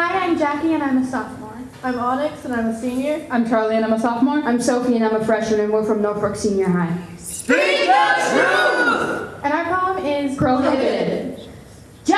Hi, I'm Jackie and I'm a sophomore. I'm Onyx and I'm a senior. I'm Charlie and I'm a sophomore. I'm Sophie and I'm a freshman and we're from Norfolk Senior High. Speak the truth! And our poem is Prohibited.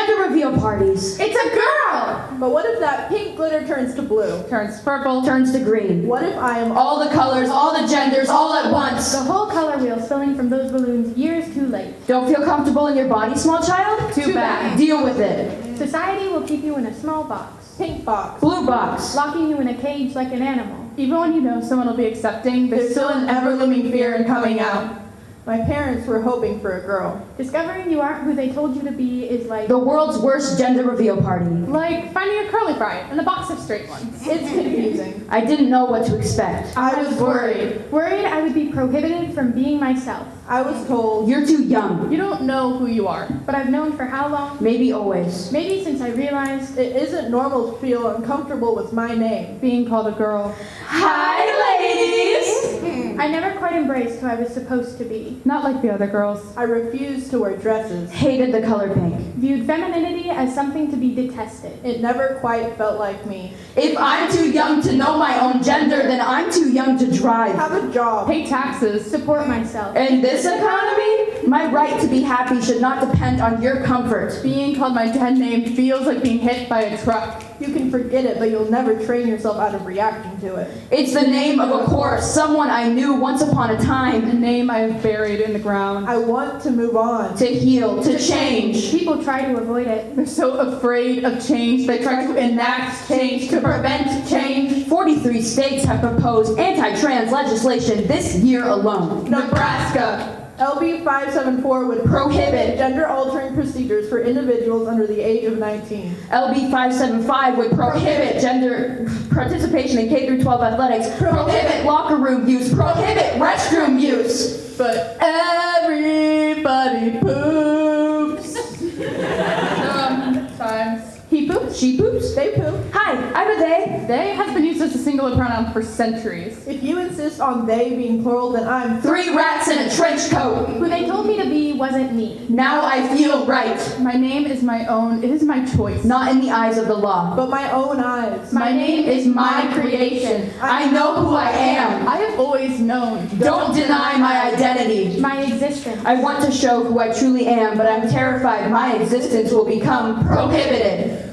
Gender reveal parties. It's a girl! But what if that pink glitter turns to blue? Turns purple. Turns to green. What if I am All the colors, all the genders, all at once. The whole color wheel spilling from those balloons years too late. Don't feel comfortable in your body, small child? Too bad. Deal with it. Society will keep you in a small box, pink box? Blue box. locking you in a cage like an animal. Even when you know someone will be accepting, there's still an ever looming fear in coming out. My parents were hoping for a girl. Discovering you aren't who they told you to be is like The world's worst gender reveal party. Like finding a curly fry and a box of straight ones. It's confusing. I didn't know what to expect. I was worried. worried I would be prohibited from being myself. I was told You're too young. You don't know who you are. But I've known for how long? Maybe always. Maybe since I realized it isn't normal to feel uncomfortable with my name. Being called a girl. Hi, ladies! Mm-hmm. I never quite embraced who I was supposed to be. Not like the other girls. I refused to wear dresses. Hated the color pink. Viewed femininity as something to be detested. It never quite felt like me. If I'm too young to know my own gender, then I'm too young to drive. Have a job. Pay taxes. Support myself. In this economy, my right to be happy should not depend on your comfort. Being called my dead name feels like being hit by a truck. You can forget it, but you'll never train yourself out of reacting to it. It's the name of a corpse, someone I knew once upon a time. A name I have buried in the ground. I want to move on. To heal, to change. People try to avoid it. They're so afraid of change, they try to enact change to prevent change. 43 states have proposed anti-trans legislation this year alone. Nebraska. LB 574 would Prohibit. gender altering procedures for individuals under the age of 19. LB 575 would prohibit gender participation in K through 12 athletics, prohibit locker room use, prohibit restroom use. But everybody poops. Um, Sometimes. He poops, she poops. They poop. Hi, I'm a they. They has been used as a singular pronoun for centuries. If you insist on they being plural, then I'm Three rats in a trench coat. Who they told me to be wasn't me. Now I feel right. My name is my own, it is my choice. Not in the eyes of the law. but my own eyes. My name is my creation. I know who I am. I have always known. Don't deny my identity. My existence. I want to show who I truly am, but I'm terrified my existence will become prohibited.